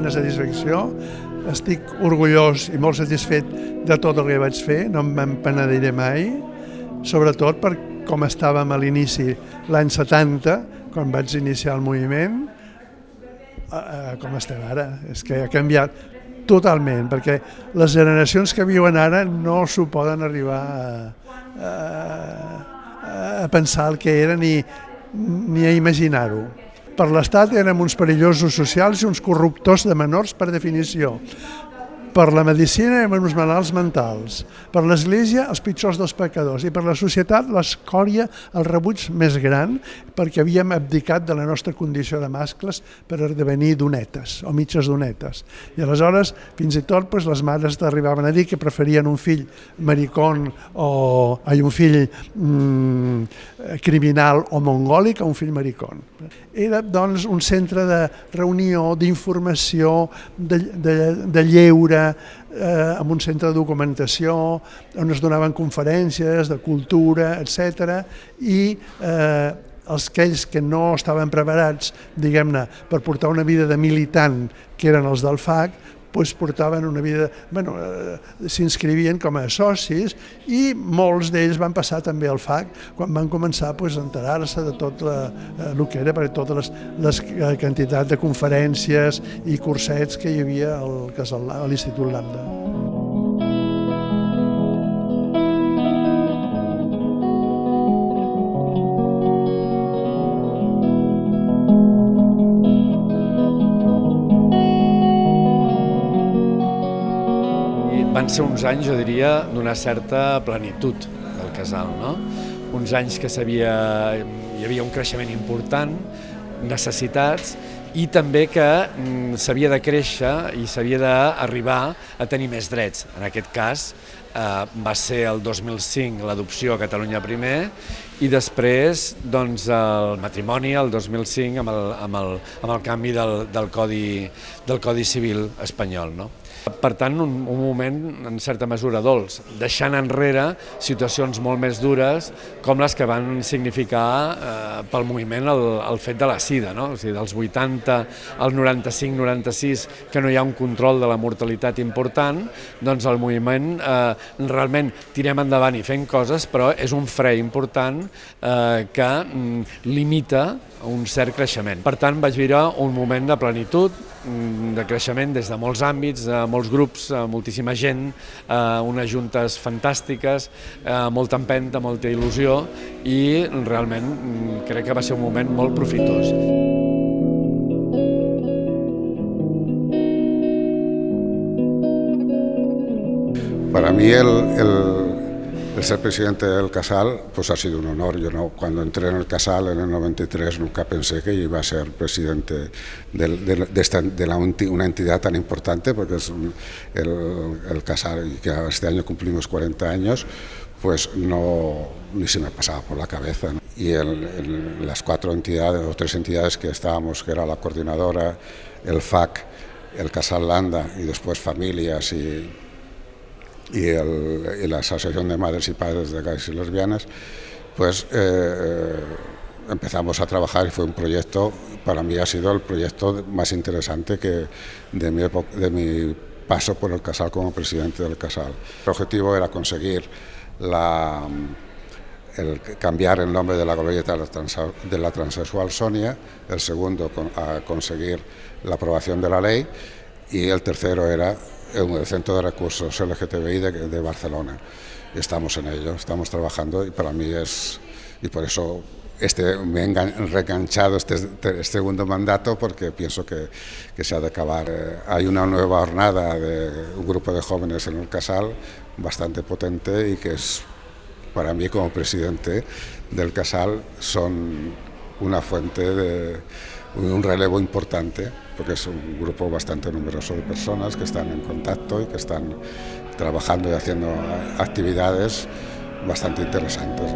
direcció. Estic orgullós i molt satisfet de tot el que vaig fer, no em penediré mai, sobretot per com estàvem a l'inici l'any 70, quan vaig iniciar el moviment, com estem ara. És que ha canviat totalment, perquè les generacions que viuen ara no s'ho poden arribar a, a, a pensar el que era ni, ni a imaginar-ho. Per l'Estat érem uns perillosos socials i uns corruptors de menors per definició. Per la medicina érem uns malalts mentals, per l'Església els pitjors dels pecadors i per la societat l'escòria, el rebuig més gran perquè havíem abdicat de la nostra condició de mascles per esdevenir donetes o mitges donetes. I aleshores fins i tot doncs, les mares t'arribaven a dir que preferien un fill maricón o ai, un fill mm, criminal o mongòlic a un fill maricón. Era doncs un centre de reunió, d'informació, de, de, de lleure, eh, amb un centre de documentació on es donaven conferències de cultura, etc. i eh, els aquells que no estaven preparats, diguem-ne, per portar una vida de militant, que eren els del FAC, doncs portaven una vida, bueno, eh, s'inscrivien com a socis i molts d'ells van passar també al FAC quan van començar doncs, a enterar-se de tot la, eh, el que era, per totes les, les eh, quantitats de conferències i cursets que hi havia al, a l'Institut Lambda. Van ser uns anys, jo diria, d'una certa plenitud del casal, no? Uns anys que sabia, hi havia un creixement important, necessitats, i també que mm, s'havia de créixer i s'havia d'arribar a tenir més drets. En aquest cas eh, va ser el 2005 l'adopció a Catalunya primer i després doncs, el matrimoni el 2005 amb el, amb el, amb el canvi del, del, codi, del Codi Civil espanyol. No? Per tant, un, un moment en certa mesura dolç, deixant enrere situacions molt més dures com les que van significar eh, pel moviment el, el fet de la sida, no? o sigui, dels 80 al 95-96, que no hi ha un control de la mortalitat important, doncs el moviment eh, realment tirem endavant i fem coses, però és un fre important eh, que mm, limita un cert creixement. Per tant, vaig viure un moment de plenitud, mm, de creixement des de molts àmbits, de molts grups, moltíssima gent, eh, unes juntes fantàstiques, eh, molta empenta, molta il·lusió i realment mm, crec que va ser un moment molt profitós. Para mí el, el, El ser presidente del Casal pues ha sido un honor. Yo no, cuando entré en el Casal en el 93 nunca pensé que iba a ser presidente de, una entidad tan importante, porque es el, Casal, y que este año cumplimos 40 años, pues no, ni se me pasaba por la cabeza. Y el, las cuatro entidades o tres entidades que estábamos, que era la coordinadora, el FAC, el Casal Landa y después familias y y, la Asociación de Madres y Padres de Gays y Lesbianas, pues eh, empezamos a trabajar y fue un proyecto, para mí ha sido el proyecto más interesante que de mi, de mi paso por el Casal como presidente del Casal. El objetivo era conseguir la, cambiar el nombre de la glorieta de la transexual Sonia, el segundo conseguir la aprobación de la ley y el tercero era el Centro de Recursos LGTBI de, Barcelona. Estamos en ello, estamos trabajando y para mí es, y por eso este, me he reenganchado este, este, segundo mandato porque pienso que, que, se ha de acabar. Eh, hay una nueva jornada de un grupo de jóvenes en el Casal bastante potente y que es para mí como presidente del Casal son una fuente de un relevo importante porque es un grupo bastante numeroso de personas que están en contacto y que están trabajando y haciendo actividades bastante interesantes.